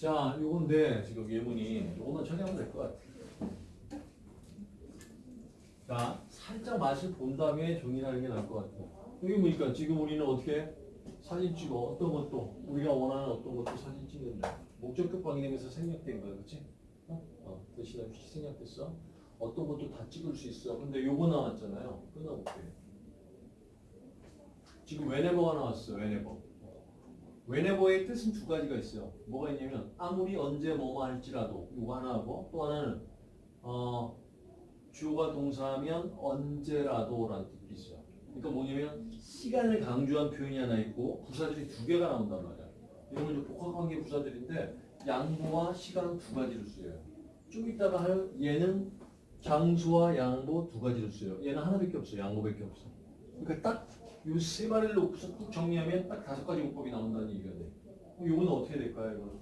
자, 요건데 지금 예문이 요거만 처리하면 될 것 같아. 자, 살짝 맛을 본 다음에 정리하는 게 나을 것 같아. 여기 보니까 지금 우리는 어떻게 사진 찍어 어떤 것도 우리가 원하는 어떤 것도 사진 찍는다. 목적격 방향에서 생략된 거야, 그렇지? 어? 어, 대신에 생략됐어. 어떤 것도 다 찍을 수 있어. 근데 요거 나왔잖아요. 끊어볼게요. 지금 whenever가 나왔어. whenever. Whenever의 뜻은 두 가지가 있어요. 뭐가 있냐면 아무리 언제 뭐뭐 할지라도 이거 하나 하고 또 하나는 어, 주어가 동사하면 언제라도라는 뜻이 있어요. 그러니까 뭐냐면 시간을 강조한 표현이 하나 있고 부사들이 두 개가 나온단 말이야. 이런 건 복합관계 부사들인데 양보와 시간 두 가지를 써요. 좀 이따가 할 얘는 장수와 양보 두 가지를 써요. 얘는 하나밖에 없어요. 양보밖에 없어. 그러니까 딱이세 마리를 놓고서 쭉 정리하면 딱 다섯 가지 문법이 나온다는 얘기가 돼. 그럼 이거는 어떻게 될까요? 이거는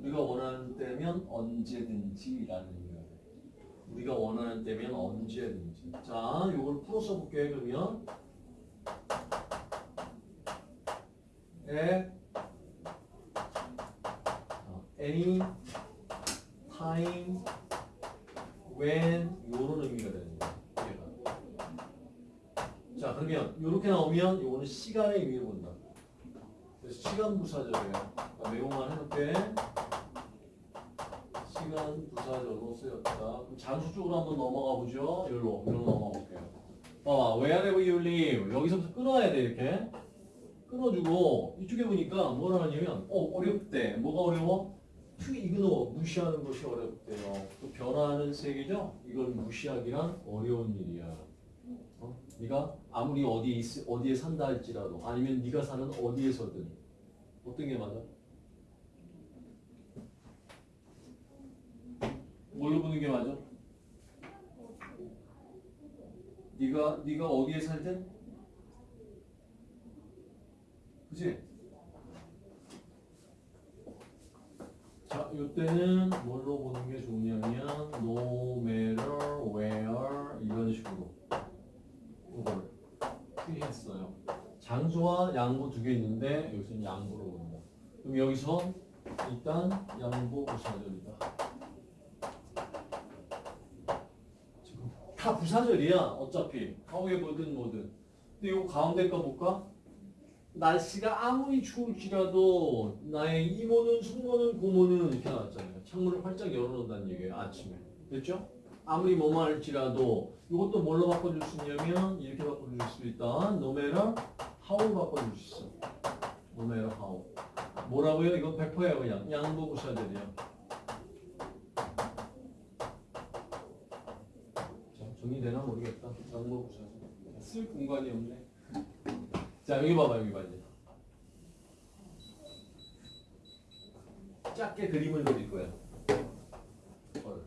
우리가 원하는 때면 언제든지라는 의미가 돼. 우리가 원하는 때면 언제든지. 자, 이걸 풀어서 볼게요. 그러면 에 어, any time when 이런 의미가 되는 거예요. 자, 그러면 이렇게 나오면 이거는 시간의 의미를 본다. 그래서 시간 부사절이에요. 자, 외용만 해놓게 시간 부사절로 쓰였다. 그럼 장수 쪽으로 한번 넘어가 보죠. 여기로, 여기로 넘어가 볼게요. 봐봐, wherever you live 여기서부터 끊어야 돼 이렇게. 끊어주고 이쪽에 보니까 뭐라 하냐면 어 어렵대. 뭐가 어려워? to ignore 무시하는 것이 어렵대요. 또 변화하는 세계죠. 이걸 무시하기란 어려운 일이야. 어? 네가 아무리 어디에 있, 어디에 산다 할지라도 아니면 네가 사는 어디에서든 어떤 게 맞아? 뭘로 보는 게 맞아? 네가 네가 어디에 살든 그지? 자, 이때는 뭘로 보는 게 좋냐면 no matter where 이런 식으로 이걸 피했어요. 장소와 양보 두 개 있는데 여기서는 양보로 본다. 그럼 여기서 일단 양보 부사절이다. 지금 다 부사절이야 어차피 however든 뭐든. 근데 이거 가운데 거 볼까? 날씨가 아무리 추울지라도 나의 이모는 숙모는 고모는 이렇게 나왔잖아요. 창문을 활짝 열어놓는다는 얘기예요. 아침에. 됐죠? 아무리 뭐만 할지라도 이것도 뭘로 바꿔줄 수 있냐면 이렇게 바꿔줄 수 있다. no how로 바꿔줄 수 있어. matter how. 뭐라고요? 이건 100%예요 그냥. 양보 부사들이야. 자, 정리되나 모르겠다. 양보 부사들. 쓸 공간이 없네. 자 여기 봐봐 여기 봐 이제 작게 그림을 그릴 거야 헐.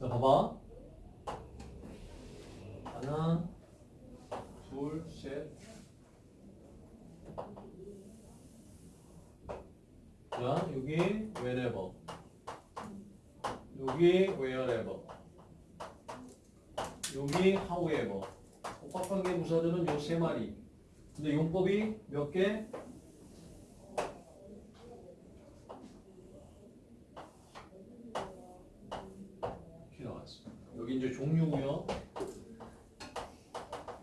자 봐봐 하나 둘셋 자 여기 whenever 여기 wherever 여기 however 복합관계 부사절은 요 세 마리. 근데 용법이 몇 개? 이렇게 나왔습니다. 여기 이제 종류고요.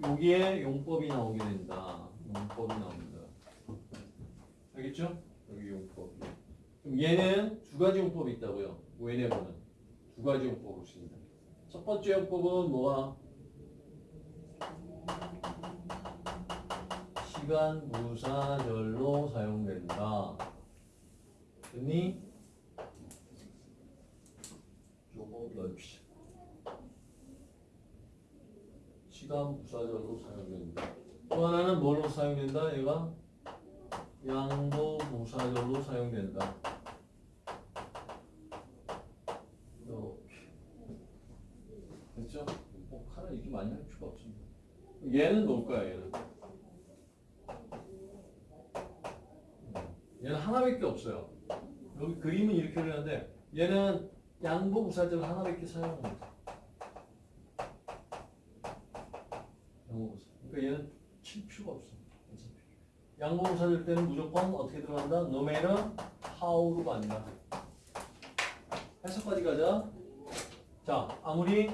여기에 용법이 나오게 된다. 용법이 나옵니다. 알겠죠? 여기 용법. 그럼 얘는 두 가지 용법이 있다고요. whenever는 두 가지 용법을 씁니다. 첫 번째 용법은 뭐가? 시간 부사절로 사용된다. 됐니? 조금 넓히자. 시간 부사절로 사용된다. 또 하나는 뭘로 사용된다? 얘가 양보 부사절로 사용된다. 이렇게. 됐죠? 뭐 하나 이렇게 많이 할 필요가 없습니다. 얘는 놓을 거야, 얘는. 얘는 하나밖에 없어요. 여기 그림은 이렇게 그리는데 얘는 양보 부사절 하나밖에 사용 못 해. 양보 부사. 그러니까 얘는 칠 필요가 없어. 어차피. 양보부사일 때는 무조건 어떻게 들어간다? matter how로 간다. 해석까지 가자. 자, 아무리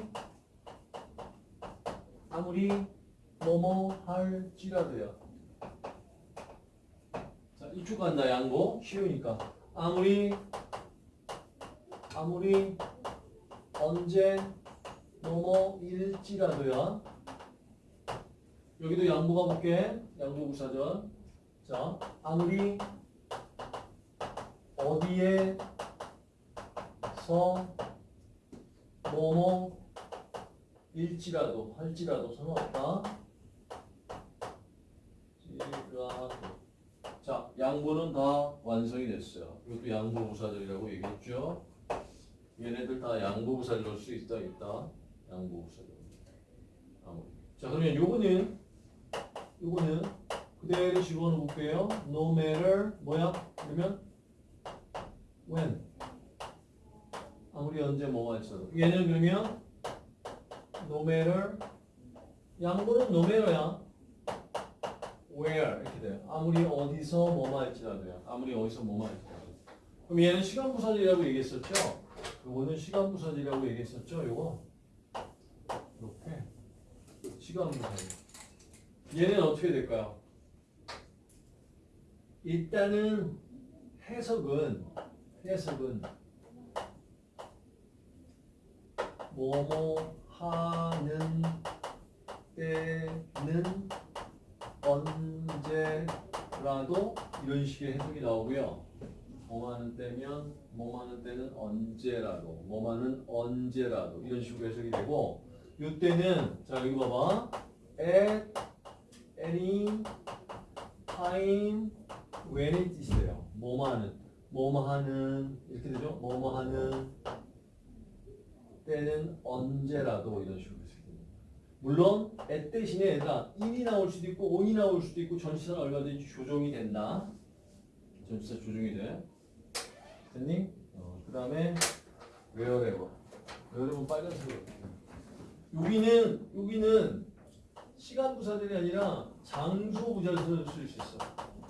아무리 뭐뭐 할지라도요. 자, 이쪽 간다. 양보 쉬우니까. 아무리 아무리 언제 뭐뭐 일지라도요. 여기도 양보 가 볼게. 양보 부사전. 자, 아무리 어디에서 뭐뭐 일지라도 할지라도 상관없다. 지라도. 자, 양보는 다 완성이 됐어요. 이것도 양보 부사절이라고 얘기했죠. 얘네들 다 양보 부사절 수 있다 있다. 양보 부사절. 자, 그러면 요거는 요거는 그대로 집어넣어 볼게요. No matter 뭐야? 그러면 when 아무리 언제 뭐가 있어도 얘는 그러면 no matter 양보는 no matter야. where 이렇게 돼요. 아무리 어디서 뭐만 할지라도요. 아무리 어디서 뭐만 할지라도. 그럼 얘는 시간 부사절이라고 얘기했었죠? 요거는 시간 부사절이라고 얘기했었죠? 요거 이렇게 시간 부사절. 얘는 어떻게 될까요? 일단은 해석은 해석은 뭐뭐 하는 때는 언제라도 이런 식의 해석이 나오고요. 뭐 하는 때면 뭐 하는 때는 언제라도 뭐 하는 언제라도 이런 식으로 해석이 되고 요 때는 자 여기 봐봐 at any time when의 뜻이에요. 뭐뭐 하는 뭐뭐 하는 이렇게 되죠. 뭐뭐 하는 때는 언제라도 이런 식으로 됩니다. 물론 at 대신에 얘가 in이 나올 수도 있고 on이 나올 수도 있고 전치사는 얼마든지 조정이 된다. 전치사 조정이 돼. 됐니? 어, 그 다음에 wherever. wherever 빨간색으로. 여기는 여기는 시간 부사절이 아니라 장소 부사절을 쓸 수 있어.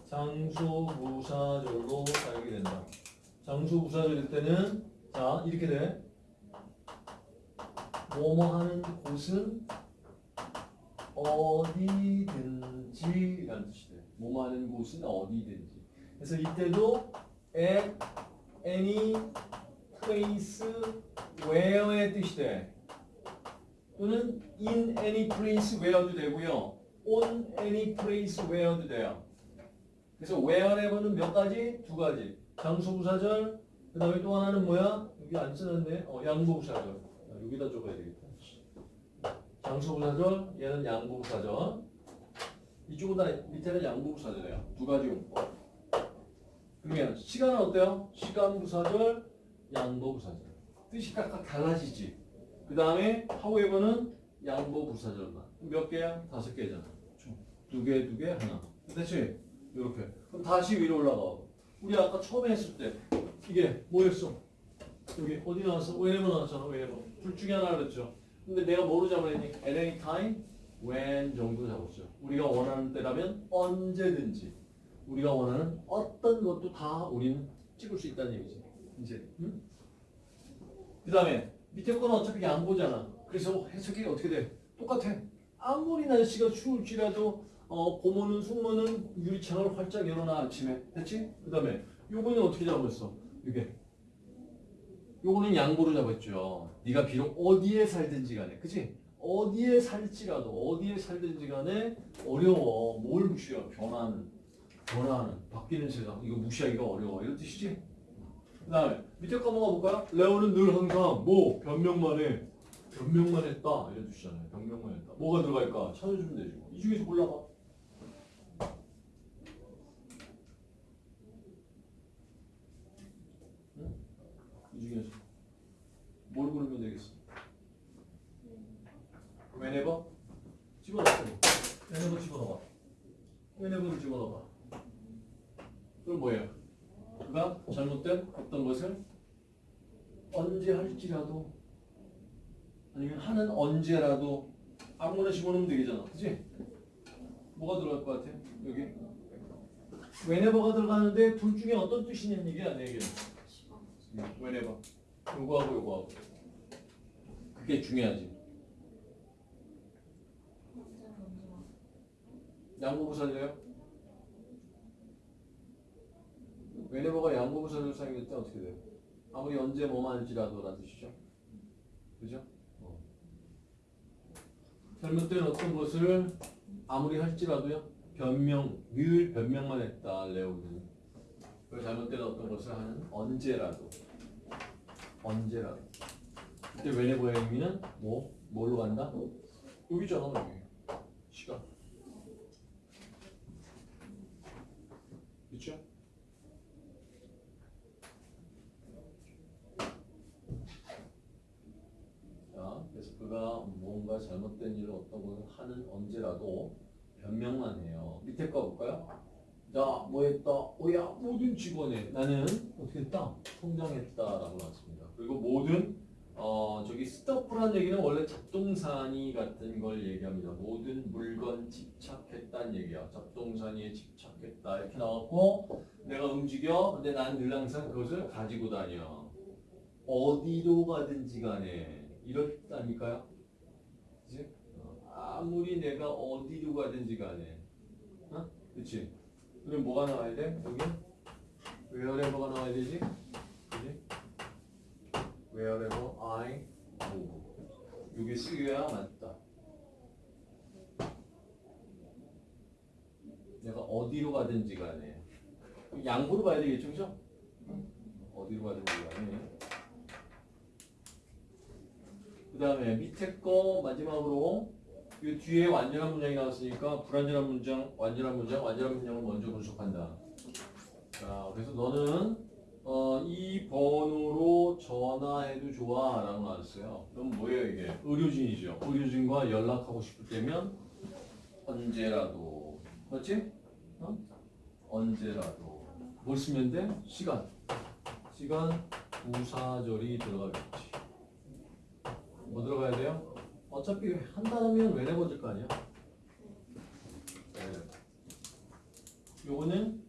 장소 부사절로 사용이 된다. 장소 부사절일 때는 자 이렇게 돼. 뭐뭐 하는 곳은 어디든지 라는 뜻이 돼. 뭐뭐 하는 곳은 어디든지. 그래서 이때도 at any place where의 뜻이 돼. 또는 in any place where도 되고요. on any place where도 돼요. 그래서 wherever는 몇 가지? 두 가지. 장소 부사절. 그 다음에 또 하나는 뭐야? 여기 안 쓰는데 어, 양보 부사절. 아, 여기다 적어야 되겠다. 장소 부사절. 얘는 양보 부사절. 이쪽은 다 밑에는 양보 부사절이에요. 두 가지 용법. 그러면 시간은 어때요? 시간 부사절, 양보 부사절. 뜻이 각각 달라지지. 그 다음에 however는 양보 부사절만. 몇 개야? 다섯 개잖아. 두 개, 두 개, 하나. 됐지? 이렇게. 그럼 다시 위로 올라가. 우리 아까 처음에 했을 때 이게 뭐였어? 여기 어디 나왔어? whenever 나왔잖아. whenever. 둘 중에 하나 그랬죠. 근데 내가 뭐로 잡아냈니? at any time, when 정도 잡았죠. 우리가 원하는 때라면 언제든지. 우리가 원하는 어떤 것도 다 우리는 찍을 수 있다는 얘기지. 이제. 응? 그 다음에 밑에 거는 어차피 양보잖아. 그래서 해석이 어떻게 돼? 똑같아. 아무리 날씨가 추울지라도 어, 봄오는 숙모는 유리창을 활짝 열어놔 아침에. 됐지? 그 다음에 요거는 어떻게 잡았어? 이게. 요거는 양보로 잡았죠. 네가 비록 어디에 살든지 간에. 그치? 어디에 살지라도 어디에 살든지 간에 어려워. 뭘 무시해? 변화는. 변화하는. 바뀌는 세상. 이거 무시하기가 어려워. 이런 뜻이지? 그 다음에 밑에 거 한번 볼까요? 레오는 늘 항상 뭐 변명만 해. 변명만 했다. 이런 뜻이잖아요. 변명만 했다. 뭐가 들어갈까? 찾아주면 되지. 뭐. 이 중에서 골라봐. 응? 이 중에서 뭘 고르면 되겠어? whenever? 집어넣고 whenever 집어넣어 whenever를 집어넣어 그럼 뭐예요? 그가 잘못된 어떤 것을 언제 할지라도 아니면 하는 언제라도 아무거나 집어넣으면 되겠잖아 그치? 뭐가 들어갈 것 같아? 여기 whenever가 들어가는데 둘 중에 어떤 뜻이 있는 얘기야 내 시간. whenever 요거하고 요거하고 그게 중요하지. 양보부 살려요? whenever가 양보부 살려 사용될 때 어떻게 돼요? 아무리 언제 뭐만 할지라도 라는 뜻이죠 그죠? 어. 잘못된 어떤 것을 아무리 할지라도요 변명 늘 변명만 했다 레오는 그 잘못된 어떤 것을 하는 언제라도 언제라도 그때 whenever의 의미는 뭐 뭘로 간다? 여기잖아 여기 시간 그렇죠? 자, 그래서 그가 뭔가 것을 하는 언제라도 변명만 해요. 밑에 거 볼까요? 자, 뭐 했다? 오야, 모든 직원에 나는 어떻게 했다? 성장했다라고 나왔습니다. 그리고 모든 어, 저기 스토프란 얘기는 원래 잡동사니 같은 걸 얘기합니다. 모든 물건 집착했다는 얘기야. 잡동사니에 집착했다 이렇게 나왔고 내가 움직여. 근데 난 늘 항상 그것을 가지고 다녀. 어디로 가든지 간에 이렇다니까요. 그치? 어, 아무리 내가 어디로 가든지 간에 어? 그치? 그럼 뭐가 나와야 돼? 여기? wherever가 나와야 되지? 그치? wherever I move 여기 쓰여야 맞다 내가 어디로 가든지 간에 양보로 봐야 되겠죠 그죠? 어디로 가든지 간에 그 다음에 밑에 거 마지막으로 이 뒤에 완전한 문장이 나왔으니까 불완전한 문장, 완전한 문장, 완전한 문장을 먼저 분석한다. 자, 그래서 너는 어, 이 번호로 전화해도 좋아 라고 나왔어요. 그럼 뭐예요 이게? 의료진이죠. 의료진과 연락하고 싶을 때면 언제라도 그렇지? 어? 언제라도 뭘 쓰면 돼? 시간 시간 부사절이 들어가겠지. 뭐 들어가야 돼요? 어차피 한다면 왜 내버질 거 아니야? 네. 요거는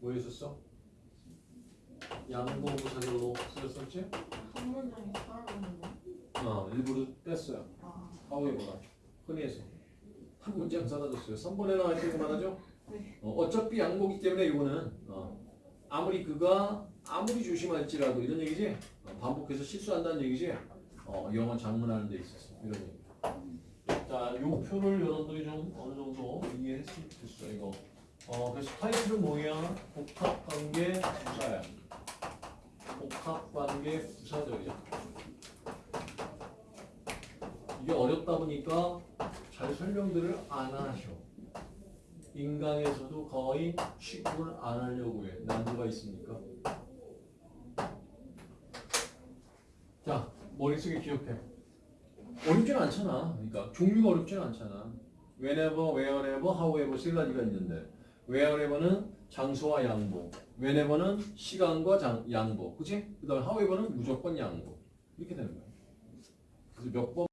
뭐 했었어? 양보부사절로 쓰였었지? 한 문장에 따라오는 거. 어, 일부러 뺐어요. 아. 하우에버가 흔히 해서 한 문장 사라졌어요. 3번에 나와 있는 거 말하죠? 네. 어, 어차피 양보기 때문에 이거는 어, 아무리 그가 아무리 조심할지라도 이런 얘기지 어, 반복해서 실수한다는 얘기지 어, 영어 장문하는 데 있어서 이런 얘기 자, 요 표를 여러분들이 좀 어느 정도 이해했으면 좋겠어 이거 어, 그래서 타이틀은 뭐야? 복합관계 부사야 복합관계 부사절이야 이게 어렵다 보니까 잘 설명들을 안 하셔. 인강에서도 거의 취급을 안 하려고 해. 난도가 있으니까. 자, 머릿속에 기억해. 어렵진 않잖아. 그러니까 종류가 어렵진 않잖아. whenever, wherever, however 세 가지가 있는데 wherever는 장소와 양보, whenever는 시간과 장, 양보, 그치? 그 다음에 however는 무조건 양보. 이렇게 되는 거야. 그래서 몇 번.